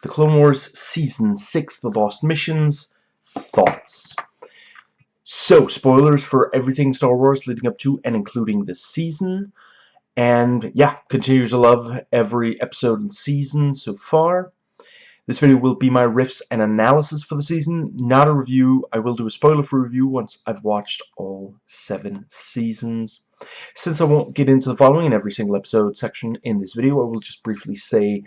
The Clone Wars Season 6, The Lost Missions, thoughts. So, spoilers for everything Star Wars leading up to and including this season. And, yeah, continue to love every episode and season so far. This video will be my riffs and analysis for the season, not a review. I will do a spoiler-free review once I've watched all seven seasons. Since I won't get into the following in every single episode section in this video, I will just briefly say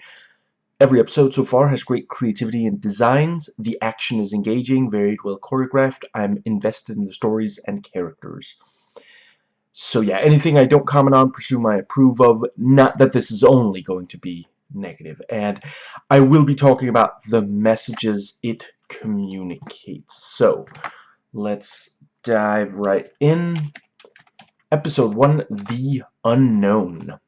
every episode so far has great creativity and designs. The action is engaging, varied, well choreographed. I'm invested in the stories and characters. So yeah, anything I don't comment on, presume I approve of. Not that this is only going to be negative. And I will be talking about the messages it communicates. So, let's dive right in. Episode 1, The Unknown.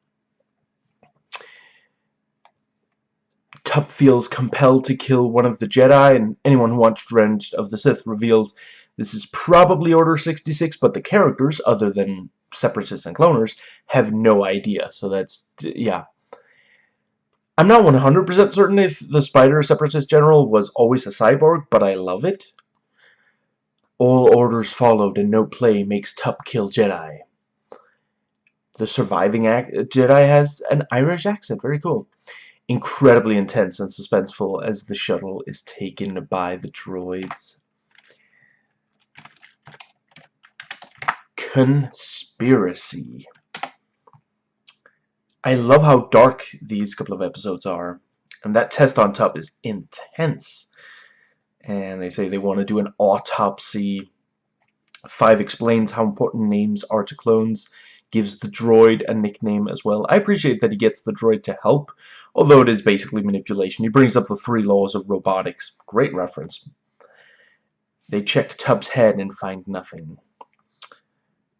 Tup feels compelled to kill one of the Jedi, and anyone who watched Revenge of the Sith reveals this is probably Order 66, but the characters, other than Separatists and Cloners, have no idea. So that's, yeah, I'm not 100% certain if the Spider Separatist General was always a cyborg, but I love it. All orders followed and no play makes Tup kill Jedi. The surviving Jedi has an Irish accent. Very cool. Incredibly intense and suspenseful as the shuttle is taken by the droids. Conspiracy. I love how dark these couple of episodes are. And that test on top is intense. And they say they want to do an autopsy. Five explains how important names are to clones. Gives the droid a nickname as well. I appreciate that he gets the droid to help. Although it is basically manipulation. He brings up the three laws of robotics. Great reference. They check Tup's head and find nothing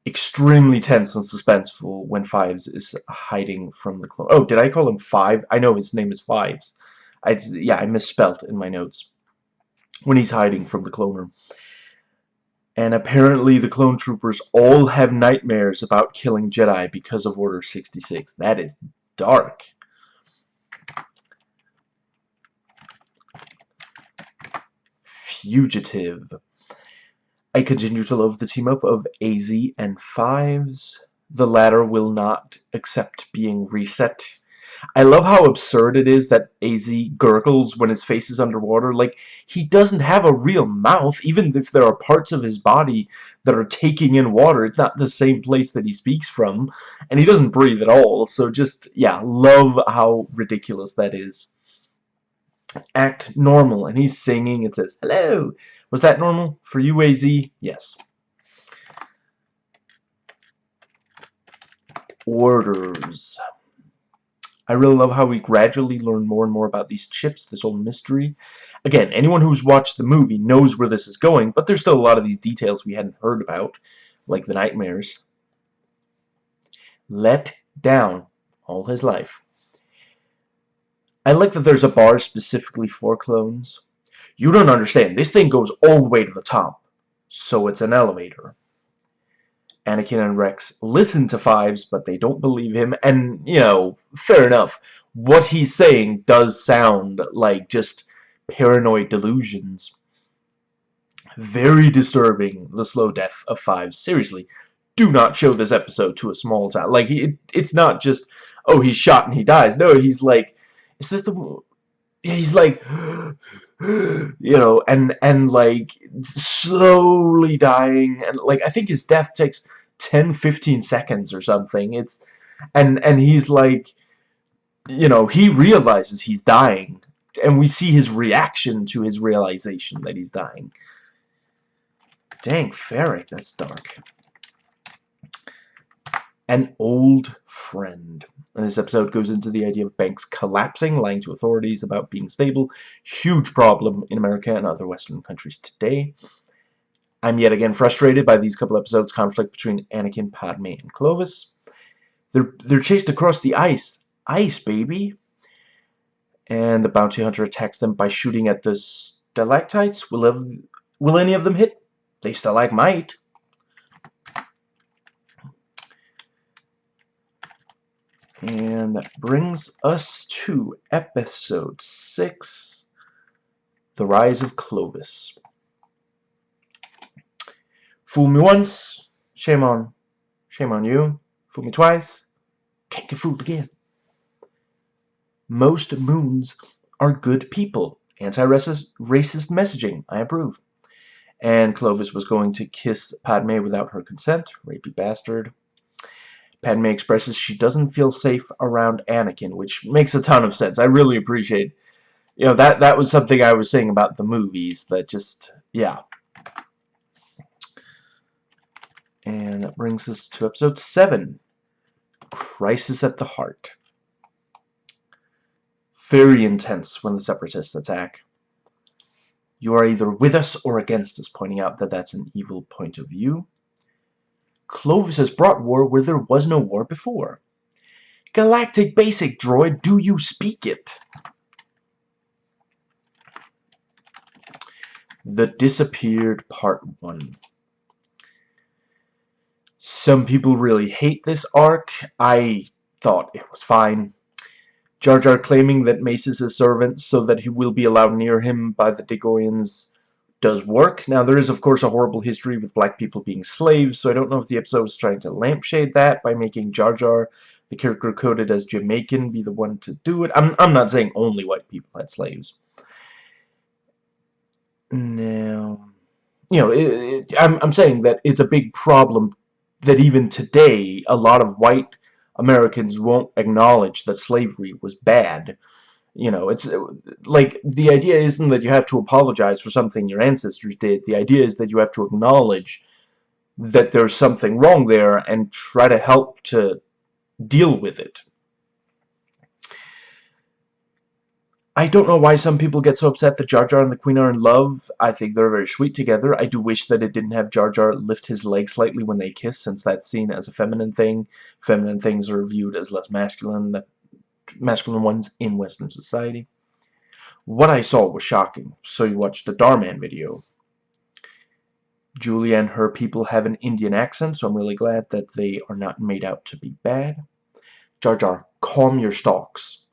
extremely tense and suspenseful when Fives is hiding from the clone. Oh, did I call him Five? I know his name is Fives. I, yeah, I misspelt in my notes. When he's hiding from the cloner. And apparently the clone troopers all have nightmares about killing Jedi because of Order 66. That is dark. Fugitive. I continue to love the team-up of AZ and Fives. The latter will not accept being reset. I love how absurd it is that AZ gurgles when his face is underwater. Like, he doesn't have a real mouth, even if there are parts of his body that are taking in water. It's not the same place that he speaks from, and he doesn't breathe at all. So just, yeah, love how ridiculous that is. Act normal, and he's singing. It says, hello, was that normal? For you, AZ? Yes. Orders. I really love how we gradually learn more and more about these chips, this whole mystery. Again, anyone who's watched the movie knows where this is going, but there's still a lot of these details we hadn't heard about, like the nightmares. Let down all his life. I like that there's a bar specifically for clones. You don't understand. This thing goes all the way to the top. So it's an elevator. Anakin and Rex listen to Fives, but they don't believe him. And, you know, fair enough. What he's saying does sound like just paranoid delusions. Very disturbing, the slow death of Fives. Seriously, do not show this episode to a small town. Like, it, it's not just, oh, he's shot and he dies. No, he's like, is this the... He's like, you know, and and like slowly dying, and like I think his death takes 10, 15 seconds or something. It's and and he's like, you know, he realizes he's dying, and we see his reaction to his realization that he's dying. Dang, Ferric, that's dark. An old friend. And this episode goes into the idea of banks collapsing, lying to authorities about being stable. Huge problem in America and other Western countries today. I'm yet again frustrated by these couple episodes conflict between Anakin, Padme, and Clovis. They're, they're chased across the ice. Ice, baby! And the bounty hunter attacks them by shooting at the stalactites. Will, have, will any of them hit? They stalagmite. And that brings us to episode 6 The Rise of Clovis. Fool me once, shame on, shame on you. Fool me twice, can't get fooled again. Most Muuns are good people. Anti-racist messaging. I approve. And Clovis was going to kiss Padme without her consent. Rapey bastard. Padme expresses she doesn't feel safe around Anakin, which makes a ton of sense. I really appreciate, you know, that that was something I was saying about the movies that just, yeah. And that brings us to episode 7, Crisis at the Heart. Very intense when the Separatists attack. You are either with us or against us, pointing out that that's an evil point of view. Clovis has brought war where there was no war before. Galactic Basic Droid, do you speak it? The Disappeared Part 1 Some people really hate this arc. I thought it was fine. Jar Jar claiming that Mace is his servant so that he will be allowed near him by the Dagoyans does work. Now, there is, of course, a horrible history with black people being slaves, so I don't know if the episode was trying to lampshade that by making Jar Jar, the character coded as Jamaican, be the one to do it. I'm, I'm not saying only white people had slaves. Now, you know, it, it, I'm, I'm saying that it's a big problem that even today, a lot of white Americans won't acknowledge that slavery was bad you know, it's uh, like the idea isn't that you have to apologize for something your ancestors did. The idea is that you have to acknowledge that there's something wrong there and try to help to deal with it. I don't know why some people get so upset that Jar Jar and the Queen are in love. I think they're very sweet together. I do wish that it didn't have Jar Jar lift his leg slightly when they kiss, since that's seen as a feminine thing. Feminine things are viewed as less masculine. That masculine ones in Western society. What I saw was shocking, so you watched the Darman video. Julia and her people have an Indian accent, so I'm really glad that they are not made out to be bad. Jar Jar, calm your stalks.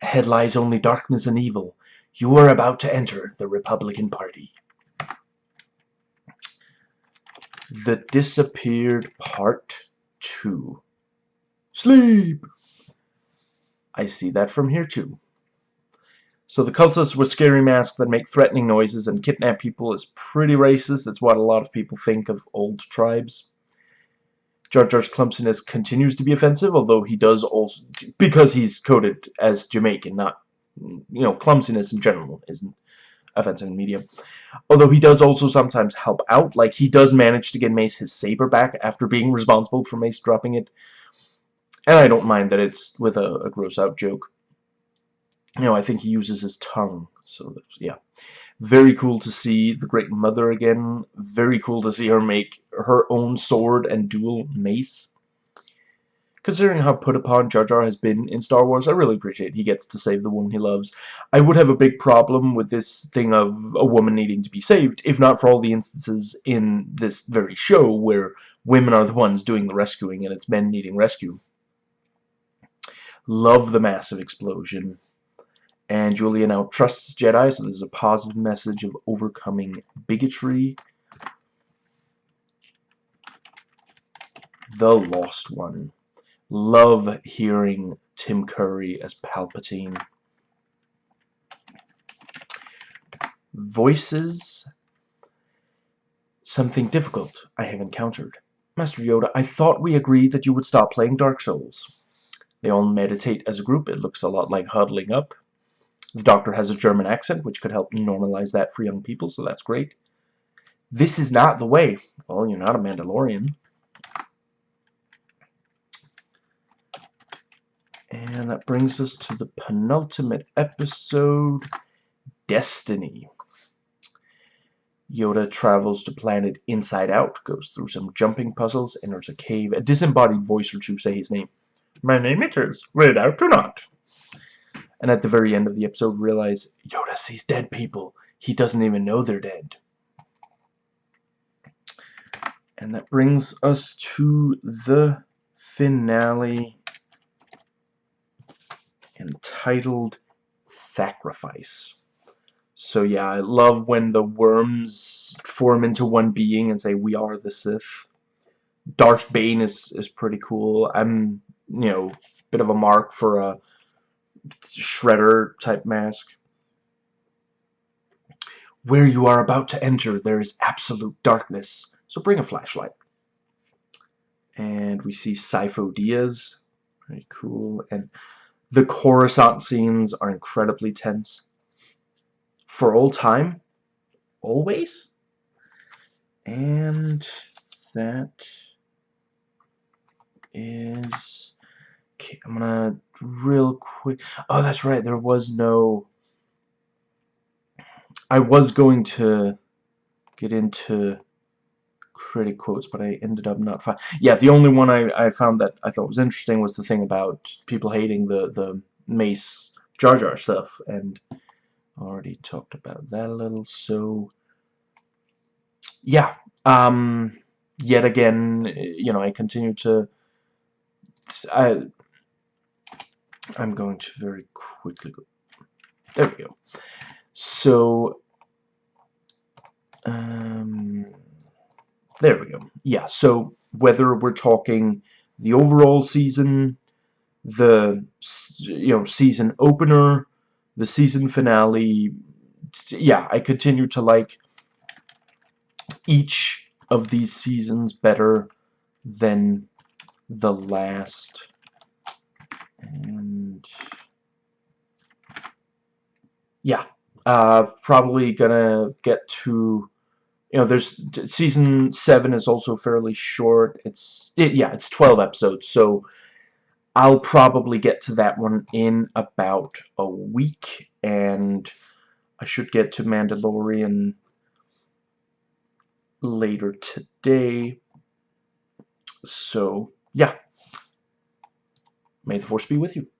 Ahead lies only darkness and evil. You are about to enter the Republican Party. The Disappeared Part 2 Sleep! I see that from here too. So the cultists with scary masks that make threatening noises and kidnap people is pretty racist. That's what a lot of people think of old tribes. Jar Jar's clumsiness continues to be offensive, although he does also, because he's coded as Jamaican, not, you know, clumsiness in general isn't offensive in media. Although he does also sometimes help out, like he does manage to get Mace his saber back after being responsible for Mace dropping it. And I don't mind that it's with a, a gross out joke. You know, I think he uses his tongue. So, yeah. Very cool to see the Great Mother again. Very cool to see her make her own sword and dual mace. Considering how put upon Jar Jar has been in Star Wars, I really appreciate he gets to save the woman he loves. I would have a big problem with this thing of a woman needing to be saved, if not for all the instances in this very show where women are the ones doing the rescuing and it's men needing rescue. Love the massive explosion. And Julia now trusts Jedi, so there's a positive message of overcoming bigotry. The Lost One. Love hearing Tim Curry as Palpatine. Voices. Something difficult I have encountered. Master Yoda, I thought we agreed that you would stop playing Dark Souls. They all meditate as a group. It looks a lot like huddling up. The doctor has a German accent, which could help normalize that for young people, so that's great. This is not the way. Well, you're not a Mandalorian. And that brings us to the penultimate episode, Destiny. Yoda travels to planet Inside Out, goes through some jumping puzzles, enters a cave. A disembodied voice or two say his name. My name it is, read out or not. And at the very end of the episode, realize Yoda sees dead people. He doesn't even know they're dead. And that brings us to the finale entitled Sacrifice. So yeah, I love when the worms form into one being and say, we are the Sith. Darth Bane is, is pretty cool. I'm, you know, bit of a mark for a Shredder type mask. Where you are about to enter, there is absolute darkness, so bring a flashlight. And we see Sifo Dyas. Very cool. And the Coruscant scenes are incredibly tense. For all time. Always. And that is... Okay, I'm gonna real quick... Oh, that's right. There was no... I was going to get into critic quotes, but I ended up not. Yeah, the only one I, I found that I thought was interesting was the thing about people hating the, the Mace Jar Jar stuff, and already talked about that a little, so yeah, um, yet again, you know, I continue to, I, I'm going to very quickly go, there we go, so, um, there we go. Yeah, so whether we're talking the overall season, the you know season opener, the season finale, yeah, I continue to like each of these seasons better than the last. And yeah, uh, probably gonna get to you know, there's season seven is also fairly short. It's it, yeah, it's 12 episodes, so I'll probably get to that one in about a week, and I should get to Mandalorian later today. So yeah, may the force be with you.